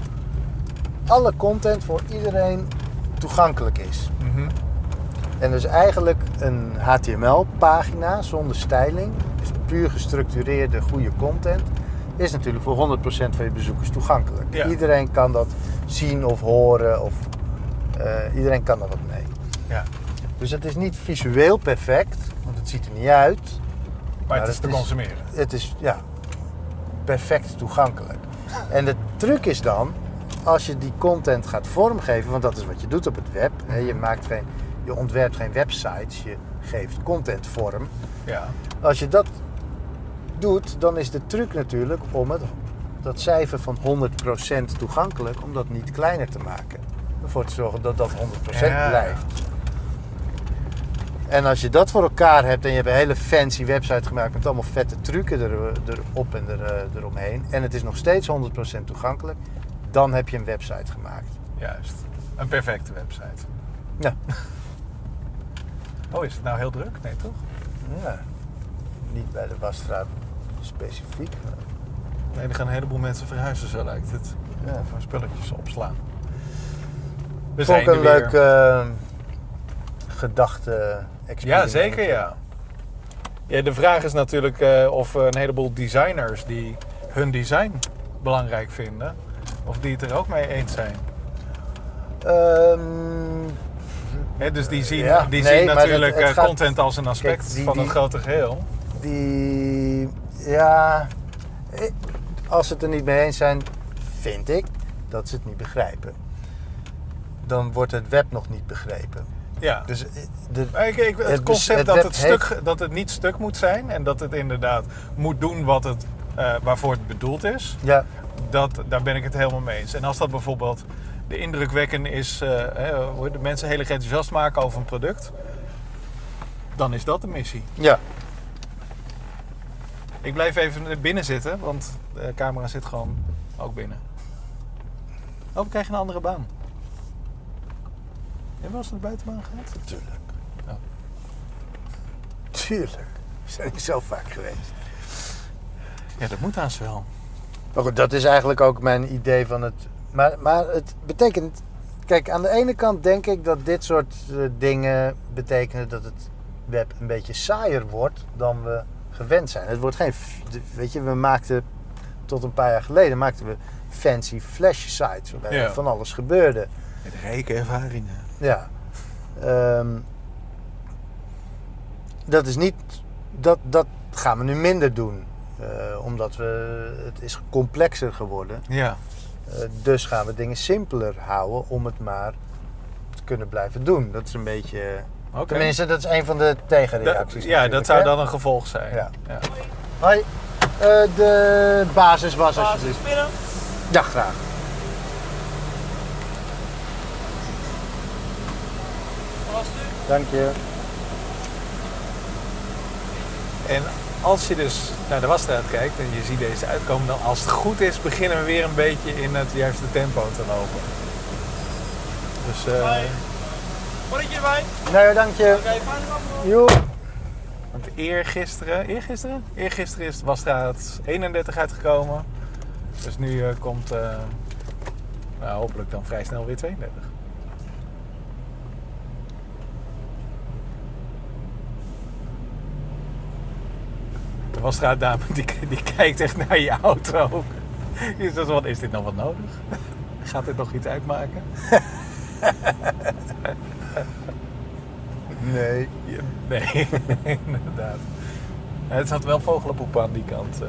alle content voor iedereen toegankelijk is. Mhm. En dus eigenlijk een HTML-pagina zonder styling, dus puur gestructureerde goede content, is natuurlijk voor 100% van je bezoekers toegankelijk. Ja. Iedereen kan dat zien of horen, of iedereen kan er wat mee. Ja. Dus het is niet visueel perfect, want het ziet er niet uit. Maar het het is te is- consumeren. Het is ja, perfect toegankelijk. En de truc is dan, als je die content gaat vormgeven, want dat is wat je doet op het web. Hè, je, maakt geen, je ontwerpt geen websites, je geeft content vorm. Ja. Als je dat doet, dan is de truc natuurlijk om het, dat cijfer van 100% toegankelijk, om dat niet kleiner te maken. Ervoor te zorgen dat dat 100% Ja. blijft. En als je dat voor elkaar hebt en je hebt een hele fancy website gemaakt met allemaal vette trucken er, erop en er, eh, eromheen. En het is nog steeds 100% toegankelijk. Dan heb je een website gemaakt. Juist. Een perfecte website. Ja. Oh, is het nou heel druk? Nee, toch? ja. Niet bij de wasstraat specifiek. maar Nee, er gaan een heleboel mensen verhuizen, zo lijkt het. Ja. Voor spulletjes opslaan. We Vond ik zijn een leuk weer. eh, gedachte Ja, zeker ja. ja. De vraag is natuurlijk eh, of een heleboel designers die hun design belangrijk vinden, of die het er ook mee eens zijn. Ehm, dus die zien, Ja, die nee, zien natuurlijk het- het eh, gaat- content als een aspect Kijk, die- van het grote geheel. die, ja, eh, als ze het er niet mee eens zijn, vind ik dat ze het niet begrijpen. Dan wordt het web nog niet begrepen. Ja. Dus eh, de, ik- ik- het, concept het dat, het stuk, dat het niet stuk moet zijn en dat het inderdaad moet doen wat het, eh, waarvoor het bedoeld is, ja, dat, daar ben ik het helemaal mee eens. En als dat bijvoorbeeld de indrukwekkend is, hè, hoe de mensen heel erg enthousiast maken over een product, dan is dat de missie. Ja. Ik blijf even binnen zitten, want de camera zit gewoon ook binnen. Oh, we krijgen een andere baan. Eens naar de buitenbaan gehad? Tuurlijk. Ja. Tuurlijk. Zijn niet zo vaak geweest. Ja, dat moet haast wel. Maar goed, dat is eigenlijk ook mijn idee van het. Maar, maar het betekent. Kijk, aan de ene kant denk ik dat dit soort eh, dingen betekenen dat het web een beetje saaier wordt dan we gewend zijn. Het wordt geen. Weet je, we maakten tot een paar jaar geleden maakten we fancy flash sites waarbij Ja. van alles gebeurde. Met rijke ervaringen. Ja. Ehm, dat is niet. Dat, dat gaan we nu minder doen. Eh, omdat we. Het is complexer geworden. Ja. Eh, dus gaan we dingen simpeler houden om het maar te kunnen blijven doen. Dat is een beetje. Oké. Tenminste, dat is een van de tegenreacties. ja, dat zou hè? dan een gevolg zijn. Ja. Ja. Hoi. Eh, de basis was Basis alsjeblieft. binnen. Ja, graag. Was het u? Dank je. En als je dus naar de wasstraat kijkt en je ziet deze uitkomen, dan als het goed is, beginnen we weer een beetje in het juiste tempo te lopen. Dus eh, Hoi. Bonnetje erbij. Nee, dank je. Oké, want eergisteren, eergisteren? Eergisteren is de wasstraat 31 uitgekomen. Dus nu eh, komt eh, nou, hopelijk dan vrij snel weer 32. De wasstraatdame die, die kijkt echt naar je auto. Die is, wat, is dit nog wat nodig? Gaat dit nog iets uitmaken? Nee. Nee, inderdaad. Het zat wel vogelenpoep aan die kant. eh.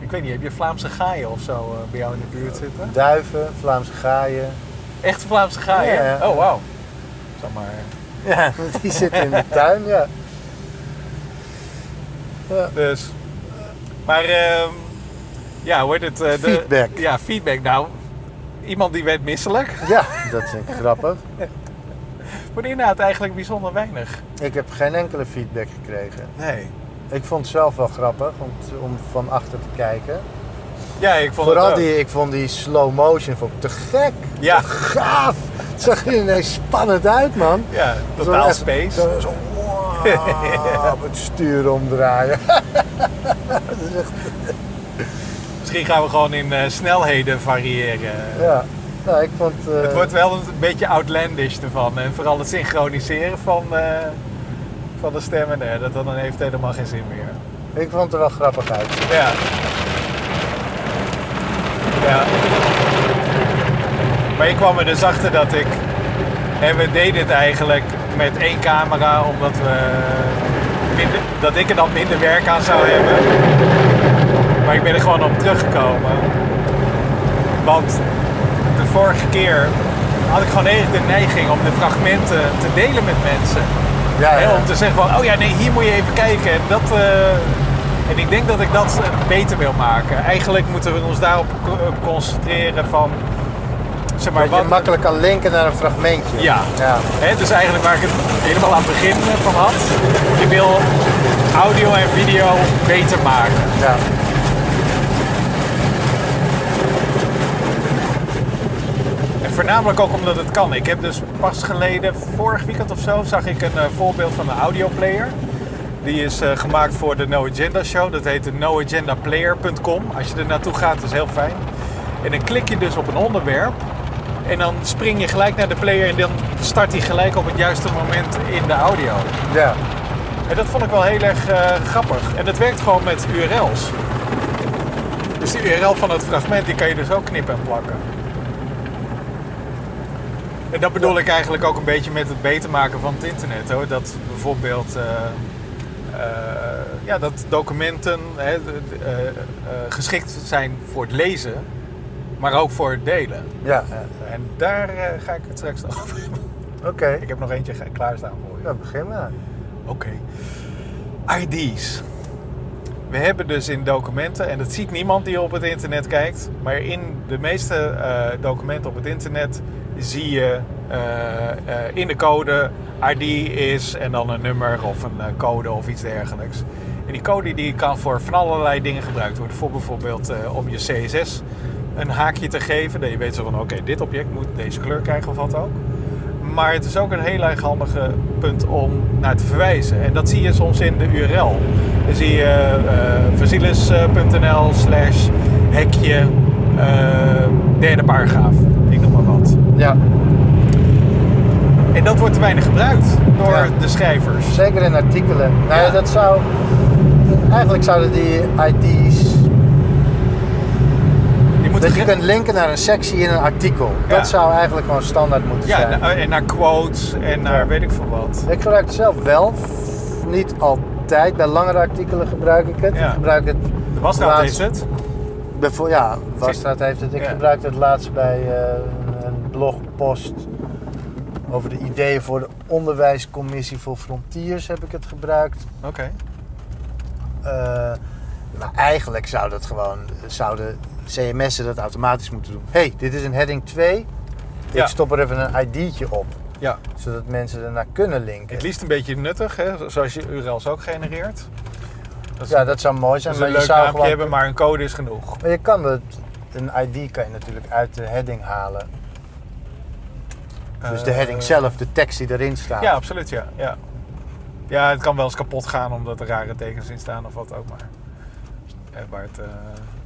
Ik weet niet, heb je Vlaamse gaaien of zo eh, bij jou in de buurt zitten? Duiven, Vlaamse gaaien. Echt Vlaamse gaaien? Ja, ja. Oh, wauw. Zeg maar. Ja, die zitten in de tuin, ja. Ja. Dus. Maar, ehm, ja, hoe heet het? de- Feedback. Ja, feedback. Nou, iemand die werd misselijk. Ja, dat vind ik grappig. Voor de inhoud eigenlijk bijzonder weinig. Ik heb geen enkele feedback gekregen. Nee. Ik vond het zelf wel grappig om, om van achter te kijken. Ja, ik vond Vooral het die, ik vond die slow motion vond ik te gek. Ja. Te gaaf. Het zag er ineens spannend uit, man. Ja, totaal space. Zo, op het stuur omdraaien. Dat is echt, Misschien gaan we gewoon in eh, snelheden variëren. ja. Nou, ik vond... eh, Het wordt wel een beetje outlandish ervan. En vooral het synchroniseren van, eh, van de stemmen. Nee, dat dan heeft helemaal geen zin meer. Ik vond het er wel grappig uit. Ja. Ja. Maar ik kwam er dus achter dat ik... En we deden het eigenlijk met één camera, omdat we... Minder, dat ik er dan minder werk aan zou hebben. Maar ik ben er gewoon op teruggekomen. Want de vorige keer had ik gewoon eigenlijk de neiging om de fragmenten te delen met mensen. Ja, om te zeggen van, oh ja, nee, hier moet je even kijken. En, dat, eh, en ik denk dat ik dat beter wil maken. Eigenlijk moeten we ons daarop eh, concentreren van, zeg maar, je makkelijk kan linken naar een fragmentje. Ja. ja. Hè, dus eigenlijk waar ik het helemaal aan het begin eh, van had. Je wil audio en video beter maken. ja. En voornamelijk ook omdat het kan. Ik heb dus pas geleden, vorig weekend of zo, zag ik een eh, voorbeeld van een audioplayer. Die is eh, gemaakt voor de No Agenda Show. Dat heet de noagendaplayer.com. Als je er naartoe gaat, dat is heel fijn. En dan klik je dus op een onderwerp. En dan spring je gelijk naar de player en dan start hij gelijk op het juiste moment in de audio. ja. En dat vond ik wel heel erg eh, grappig. En dat werkt gewoon met URL's. Dus die URL van het fragment die kan je dus ook knippen en plakken. En dat bedoel ik eigenlijk ook een beetje met het beter maken van het internet. Hoor. Dat bijvoorbeeld eh, eh, ja, dat documenten hè, geschikt zijn voor het lezen, maar ook voor het delen. Ja. En daar eh, ga ik het straks nog over hebben. Oké. Ik heb nog eentje klaarstaan voor je. Nou, begin maar. Oké. ID's. We hebben dus in documenten, en dat ziet niemand die op het internet kijkt, maar in de meeste eh, documenten op het internet zie je eh, in de code ID is en dan een nummer of een code of iets dergelijks. En die code die kan voor van allerlei dingen gebruikt worden. Voor bijvoorbeeld om je CSS een haakje te geven. Dat je weet zo van oké, dit object moet deze kleur krijgen of wat ook. Maar het is ook een heel erg handige punt om naar te verwijzen. En dat zie je soms in de URL. Dan zie je eh vasilis.nl slash hekje eh, derde paragraaf. Ik noem maar wat. Ja, En dat wordt te weinig gebruikt door Ja. de schrijvers. zeker in artikelen. Nou Ja. dat zou... Eigenlijk zouden die ID's... Dat je kunt linken naar een sectie in een artikel. Ja. Dat zou eigenlijk gewoon standaard moeten Ja, zijn. na- en naar quotes en naar Ja. weet ik veel wat. Ik gebruik het zelf wel. Niet altijd. Bij langere artikelen gebruik ik het. Ja. Ik gebruik het De Wasstraat laatst- heeft het. Bijvo- ja, Wasstraat heeft het. Ik Ja. gebruikte het laatst bij eh, een, een blogpost over de ideeën voor de onderwijscommissie voor Frontiers heb ik het gebruikt. Oké. Eh, maar eigenlijk zou dat gewoon, zouden CMS'en dat automatisch moeten doen. hey, dit is een heading 2. Ja. Ik stop er even een ID'tje op, Ja. zodat mensen ernaar kunnen linken. Het liefst een beetje nuttig, hè? zoals je URL's ook genereert. Dat Ja, dat zou mooi dat zijn, maar je zou gewoon... hebben, maar een code is genoeg. Maar je kan het, een ID kan je natuurlijk uit de heading halen. Dus de heading Eh, zelf, de tekst die erin staat. Ja, absoluut, ja. ja. Ja, het kan wel eens kapot gaan omdat er rare tekens in staan of wat ook maar. Eh, waar het eh,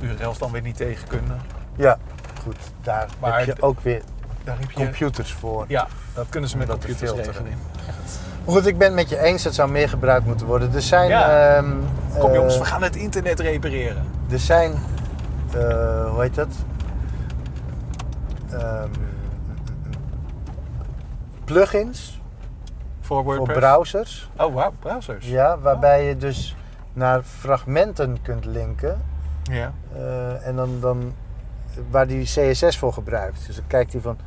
URL's dan weer niet tegen kunnen. Ja, goed. Daar Maar heb je ook weer Daar heb je... computers voor. Ja, dat kunnen ze met dat te computers filteren. Maar Goed, ik ben het met je eens, dat zou meer gebruikt moeten worden. Er zijn... Ja. ehm, Kom eh, jongens, we gaan het internet repareren. Er zijn, eh, hoe heet dat? Ehm, plugins Voor browsers. Oh, wauw, browsers. Ja, waarbij je dus naar fragmenten kunt linken. Ja. eh, en dan, dan waar die CSS voor gebruikt. Dus dan kijkt hij van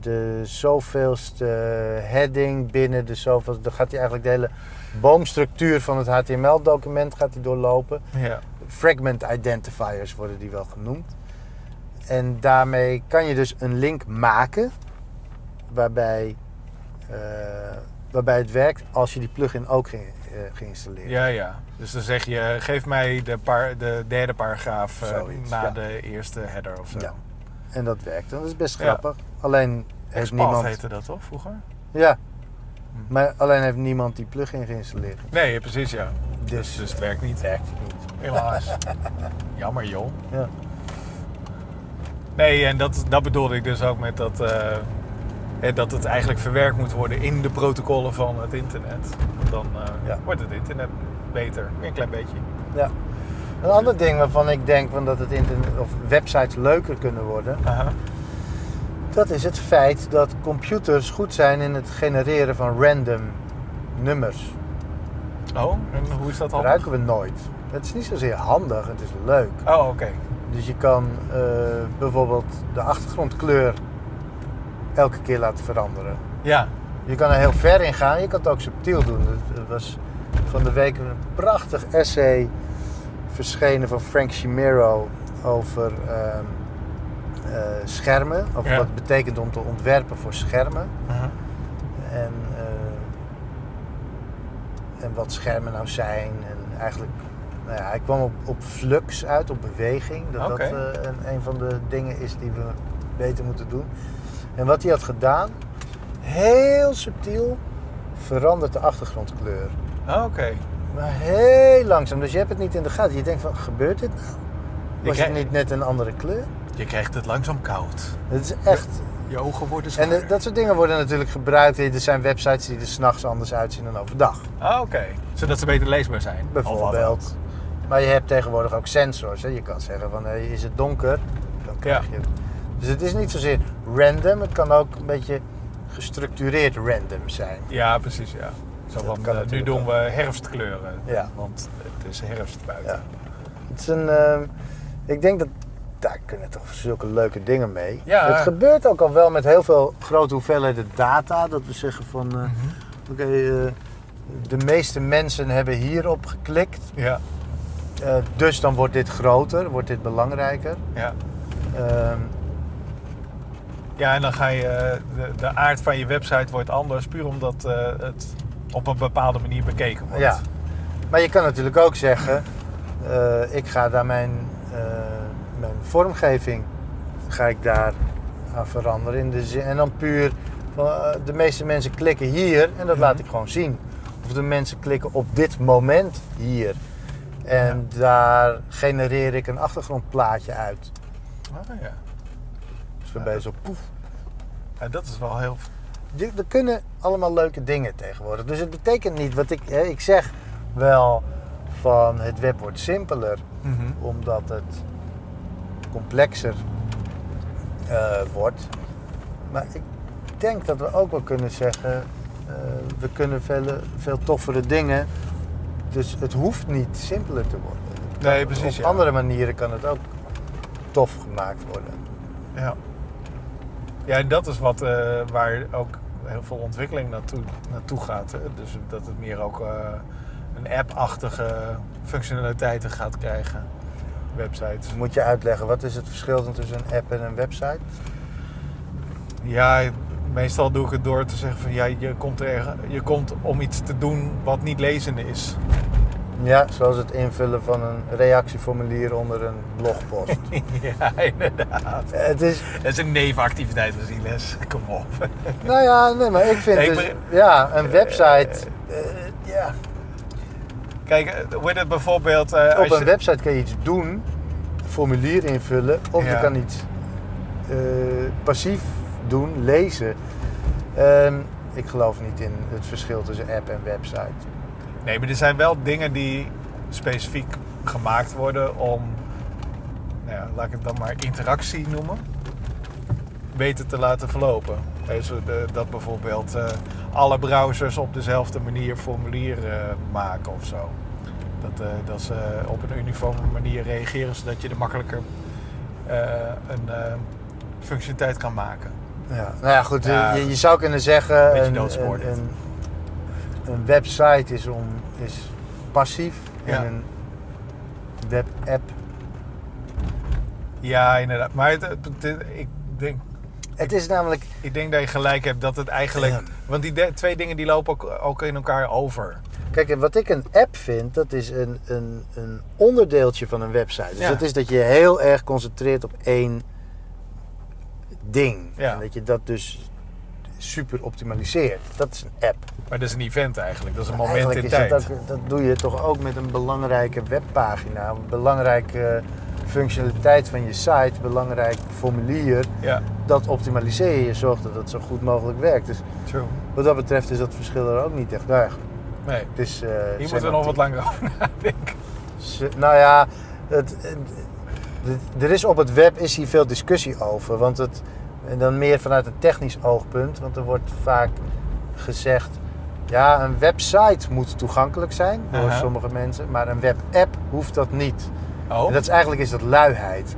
de zoveelste heading binnen de zoveelste. Dan gaat hij eigenlijk de hele boomstructuur van het HTML-document gaat hij doorlopen. ja. Fragment identifiers worden die wel genoemd. En daarmee kan je dus een link maken waarbij, eh, waarbij het werkt als je die plugin ook eh, geïnstalleerd Ja, ja. Dus dan zeg je, geef mij de, par, de derde paragraaf eh, na ja. de eerste header of zo. Ja. En dat werkt. Dat is best Ja. grappig. Alleen heeft niemand. heette dat toch vroeger? Ja. Hm. Maar alleen heeft niemand die plugin geïnstalleerd. Nee, precies ja. Dus, Dus, dus het werkt niet. werkt niet. Helaas. Jammer joh. Ja. Nee, en dat, dat bedoelde ik dus ook met dat, eh, dat het eigenlijk verwerkt moet worden in de protocollen van het internet. Dan eh, Ja. wordt het internet beter. Weer een klein beetje. ja. Een ander ding waarvan ik denk van dat het internet of websites leuker kunnen worden, Aha. dat is het feit dat computers goed zijn in het genereren van random nummers. Oh, en hoe is dat al? Gebruiken we nooit. Het is niet zozeer handig, het is leuk. Oh, oké. Dus je kan eh, bijvoorbeeld de achtergrondkleur elke keer laten veranderen. Ja. Je kan er heel ver in gaan, je kan het ook subtiel doen. Er was van de week een prachtig essay verschenen van Frank Chimero over ehm, eh, schermen. Over Ja. wat het betekent om te ontwerpen voor schermen. Aha. En, eh, en wat schermen nou zijn. En eigenlijk, nou ja, hij kwam op, op flux uit, op beweging. Dat dat eh, een, een van de dingen is die we beter moeten doen. En wat hij had gedaan, heel subtiel, verandert de achtergrondkleur. Oh, oké. Maar heel langzaam. Dus je hebt het niet in de gaten. Je denkt van, gebeurt dit nou? Was het niet net een andere kleur? Je krijgt het langzaam koud. Het is echt... Je ogen worden zwaar. En de- dat soort dingen worden natuurlijk gebruikt. Er zijn websites die er s'nachts anders uitzien dan overdag. Ah, oké. Zodat ze beter leesbaar zijn. Bijvoorbeeld. Maar je hebt tegenwoordig ook sensors. Hè? Je kan zeggen van hey, is het donker? Dan krijg Ja. je. Dus het is niet zozeer random. Het kan ook een beetje gestructureerd random zijn. Ja, precies, ja. Zo van, kan eh, nu doen we herfstkleuren. Ja. Want het is herfst buiten. Ja. Het is een, ehm, ik denk dat daar kunnen toch zulke leuke dingen mee. Ja. Het gebeurt ook al wel met heel veel grote hoeveelheden data. Dat we zeggen van eh, Mhm. oké, eh, de meeste mensen hebben hierop geklikt. Ja, dus dan wordt dit groter, wordt dit belangrijker. ja. Ja, en dan ga je, eh, de, de aard van je website wordt anders, puur omdat eh, het op een bepaalde manier bekeken wordt. Ja. Maar je kan natuurlijk ook zeggen, eh, ik ga daar mijn, mijn vormgeving ga ik daar aan veranderen. In de zin, en dan puur, de meeste mensen klikken hier en dat Mhm. laat ik gewoon zien. Of de mensen klikken op dit moment hier. En daar genereer ik een achtergrondplaatje uit. Ah, ja. Waarbij zo poef. ja, dat is wel heel... Er kunnen allemaal leuke dingen tegenwoordig. Dus het betekent niet wat ik... Hè, ik zeg wel van het web wordt simpeler. Mhm. Omdat het complexer eh, wordt. Maar ik denk dat we ook wel kunnen zeggen... eh, we kunnen veel, veel toffere dingen. Dus het hoeft niet simpeler te worden. Nee, precies, Op ja. andere manieren kan het ook tof gemaakt worden. Ja. Ja, en dat is wat, eh, waar ook heel veel ontwikkeling naartoe, naartoe gaat. Hè? Dus dat het meer ook eh, een app-achtige functionaliteiten gaat krijgen. Websites. Moet je uitleggen, wat is het verschil tussen een app en een website? Ja, meestal doe ik het door te zeggen van ja, je komt, er, je komt om iets te doen wat niet lezende is. Ja, zoals het invullen van een reactieformulier onder een blogpost. ja, inderdaad. het is, Dat is een nevenactiviteit van Ziles. Kom op. nou ja, nee, maar ik vind Nee, dus, ja, een website, eh, ja, Kijk, eh, hoe heet het bijvoorbeeld... eh, op een je- website kan je iets doen, formulier invullen, of je kan iets passief doen, lezen. Ehm, ik geloof niet in het verschil tussen app en website. Nee, maar er zijn wel dingen die specifiek gemaakt worden om, nou ja, laat ik het dan maar interactie noemen, beter te laten verlopen. Dat bijvoorbeeld eh, alle browsers op dezelfde manier formulieren eh, maken of zo. Dat, eh, dat ze op een uniforme manier reageren, zodat je er makkelijker een functionaliteit kan maken. Ja. Nou ja, goed, Ja. Je, je zou kunnen zeggen, Beetje een, een website is, om, is passief Ja. en een webapp Ja, inderdaad. Maar het, het- het- ik denk Het is namelijk, Ik denk dat je gelijk hebt dat het eigenlijk. Ja. Want die de- twee dingen die lopen ook, ook in elkaar over. kijk, wat ik een app vind, dat is een, een, een onderdeeltje van een website. Dus Ja. dat is dat je heel erg concentreert op één ding. Ja. En dat je dat dus super optimaliseert. Dat is een app. Maar dat is een event eigenlijk. Dat is een moment Eigenlijk in tijd. dat, ook, dat doe je toch ook met een belangrijke webpagina. Een belangrijke functionaliteit van je site, belangrijk formulier. Ja, Dat optimaliseer je. Zorgt dat het zo goed mogelijk werkt. Dus true. wat dat betreft is dat verschil er ook niet echt erg. Nee, Het is, eh, hier moeten we nog wat langer over nadenken. Nou ja, het, het- het- er is op het web is hier veel discussie over. Want het, en dan meer vanuit een technisch oogpunt. Want er wordt vaak gezegd... Ja, een website moet toegankelijk zijn door Aha. sommige mensen. Maar een webapp hoeft dat niet. Oh, En dat is eigenlijk is dat luiheid.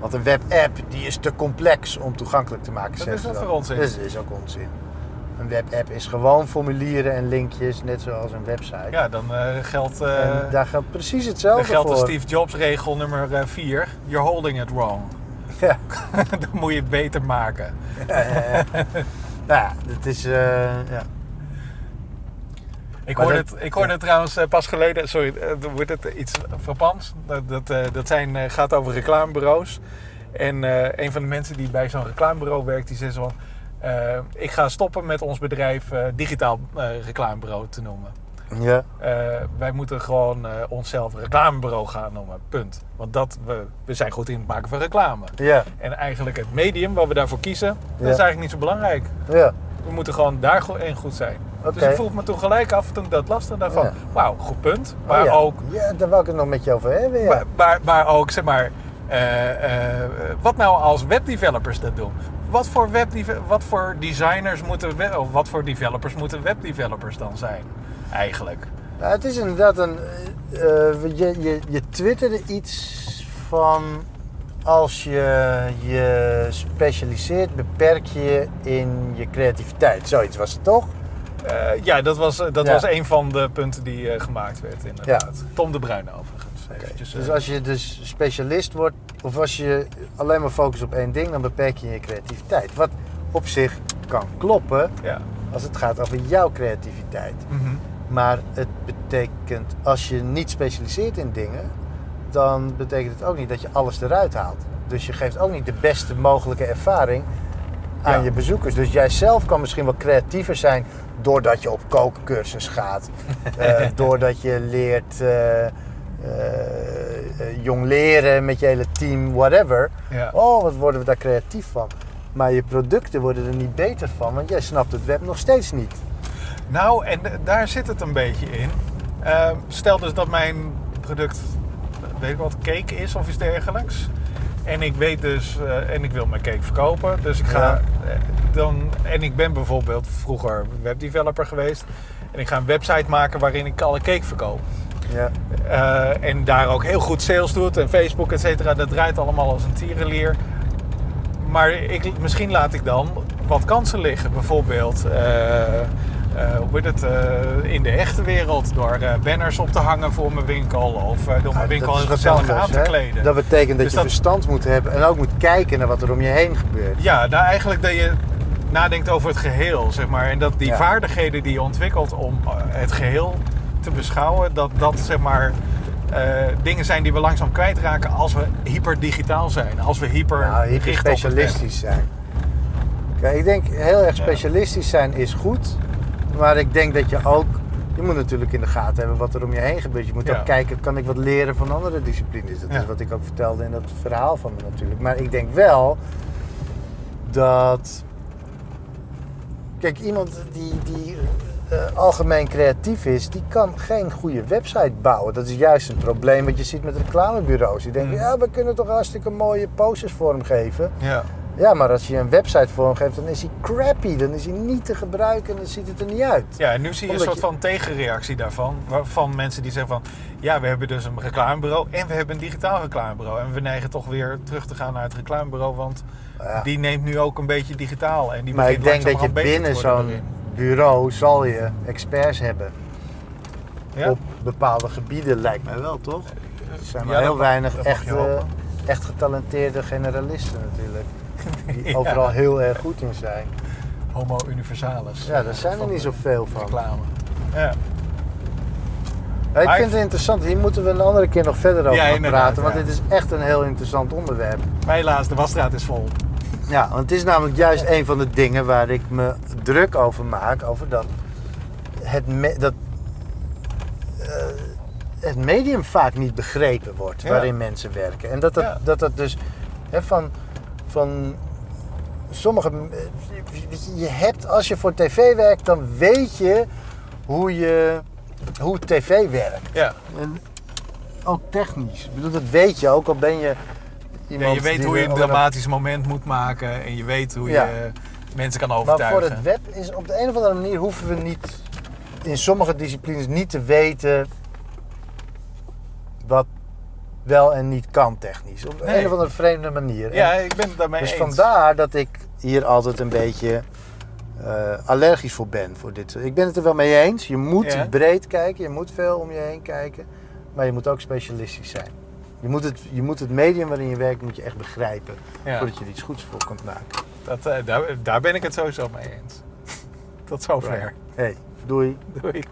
Want een webapp die is te complex om toegankelijk te maken. Zeggen is dat dan. voor onzin? Dat is, ook onzin. Een webapp is gewoon formulieren en linkjes, net zoals een website. ja, dan eh, geldt, eh, daar geldt precies dan hetzelfde geldt de voor. Steve Jobs regel nummer 4. You're holding it wrong. Ja. dan moet je het beter maken. Ja, ja, ja. nou ja, het is... eh, ja. Ik Maar hoorde, dat- het, ik hoorde het trouwens eh, pas geleden, sorry, eh, dan wordt het iets frappants. Dat, dat, eh, dat zijn, eh, gaat over reclamebureaus. En eh, een van de mensen die bij zo'n reclamebureau werkt, die zegt zo van... ik ga stoppen met ons bedrijf eh, digitaal eh, reclamebureau te noemen. Ja. Eh, wij moeten gewoon eh, onszelf reclamebureau gaan noemen, punt. Want dat, we, we zijn goed in het maken van reclame. Ja, En eigenlijk het medium waar we daarvoor kiezen, dat Ja. is eigenlijk niet zo belangrijk. ja. We moeten gewoon daar in goed zijn. Oké. Dus ik vroeg me toen gelijk af toen ik dat las, toen dacht van, Ja. wauw, goed punt. Oh Maar ja. ook, Ja, daar wou ik het nog met je over hebben, ja. maar, maar, maar ook, zeg maar, eh, wat nou als webdevelopers dat doen? Wat voor, webdeve- wat voor designers moeten, we- of wat voor developers moeten webdevelopers dan zijn? Eigenlijk. Het is inderdaad een... eh, eh, je, je, je twitterde iets van... Als je je specialiseert, beperk je in je creativiteit. Zoiets was het toch? Eh, ja, dat was, dat Ja. was een van de punten die gemaakt werd, inderdaad. Tom de Bruin overigens. Eventjes, Dus als je dus specialist wordt of als je alleen maar focust op één ding, dan beperk je je creativiteit. Wat op zich kan kloppen Ja. als het gaat over jouw creativiteit. Mhm. Maar het betekent, als je niet specialiseert in dingen, dan betekent het ook niet dat je alles eruit haalt. Dus je geeft ook niet de beste mogelijke ervaring aan Ja. je bezoekers. Dus jij zelf kan misschien wel creatiever zijn doordat je op kookcursus gaat. eh, doordat je leert eh, eh, jong leren met je hele team, whatever. Ja. Oh, wat worden we daar creatief van. Maar je producten worden er niet beter van, want jij snapt het web nog steeds niet. Nou, en daar zit het een beetje in. Ehm, stel dus dat mijn product, weet ik wat, cake is of iets dergelijks. En ik weet dus, eh, en ik wil mijn cake verkopen. Dus ik ga Ja. eh, dan, en ik ben bijvoorbeeld vroeger webdeveloper geweest. En ik ga een website maken waarin ik alle cake verkoop. Ja. Eh, en daar ook heel goed sales doet en Facebook, et cetera. Dat draait allemaal als een tierenlier. Maar ik, misschien laat ik dan wat kansen liggen. Bijvoorbeeld hoe heet het, eh, in de echte wereld. Door eh, banners op te hangen voor mijn winkel. Of eh, door mijn winkel wat gezellig aan te kleden. Dat betekent dat Dus je dat- verstand moet hebben en ook moet kijken naar wat er om je heen gebeurt. Ja, nou eigenlijk dat je nadenkt over het geheel, zeg maar. En dat die Ja. vaardigheden die je ontwikkelt om eh, het geheel te beschouwen, dat dat zeg maar eh, dingen zijn die we langzaam kwijtraken als we hyperdigitaal zijn. Als we hyper, Nou, hyper specialistisch zijn. Kijk, ik denk heel erg specialistisch zijn is goed. Maar ik denk dat je ook... Je moet natuurlijk in de gaten hebben wat er om je heen gebeurt. Je moet Ja. ook kijken, kan ik wat leren van andere disciplines? Dat Ja. is wat ik ook vertelde in dat verhaal van me natuurlijk. Maar ik denk wel dat... Kijk, iemand die, die eh, algemeen creatief is, die kan geen goede website bouwen. Dat is juist een probleem wat je ziet met reclamebureaus. Die denken, Mm. ja, we kunnen toch hartstikke mooie posters vormgeven. Ja. Ja, maar als je een website vormgeeft, dan is hij crappy. Dan is hij niet te gebruiken en dan ziet het er niet uit. ja, en nu zie je Omdat een soort van tegenreactie daarvan. Van mensen die zeggen van, ja, we hebben dus een reclamebureau en we hebben een digitaal reclamebureau. En we neigen toch weer terug te gaan naar het reclamebureau, want Ja. die neemt nu ook een beetje digitaal. En die maar ik begint denk dat je binnen zo'n bureau zal je experts hebben. Ja? Op bepaalde gebieden lijkt mij wel, toch? Er zijn maar Ja, heel weinig echt, echt getalenteerde generalisten natuurlijk. Die Ja. overal heel erg goed in zijn. Homo universalis. Ja, daar zijn er niet zoveel van. Reclame. Ja. Ik Maar vind ik- het interessant. Hier moeten we een andere keer nog verder over Ja, praten. Want ja. dit is echt een heel interessant onderwerp. Maar helaas, de wasstraat is vol. Ja, want het is namelijk juist een van de dingen waar ik me druk over maak. Over dat het, me- dat, eh, het medium vaak niet begrepen wordt Ja. waarin mensen werken. En dat dat, Ja. dat, dat dus hè, van, van sommige... eh, je, hebt, als je voor tv werkt, dan weet je hoe, je, hoe tv werkt. Ja. En ook technisch. Ik bedoel, dat weet je ook al ben je... ja je weet hoe je een dramatisch moment moet maken. En je weet hoe Ja. je mensen kan Maar overtuigen. voor het web is op de een of andere manier hoeven we niet in sommige disciplines niet te weten wat wel en niet kan technisch. Op Nee. een of andere vreemde manier. En Ja, ik ben het daarmee dus eens. vandaar dat ik hier altijd een beetje eh, allergisch voor ben. Voor dit. Ik ben het er wel mee eens. Je moet Ja. breed kijken, je moet veel om je heen kijken. Maar je moet ook specialistisch zijn. Je moet het, je moet het medium waarin je werkt moet je echt begrijpen. Ja. Voordat je er iets goeds voor kunt maken. Dat, eh, daar, daar ben ik het sowieso mee eens. Tot zover. Hey, doei. Doei.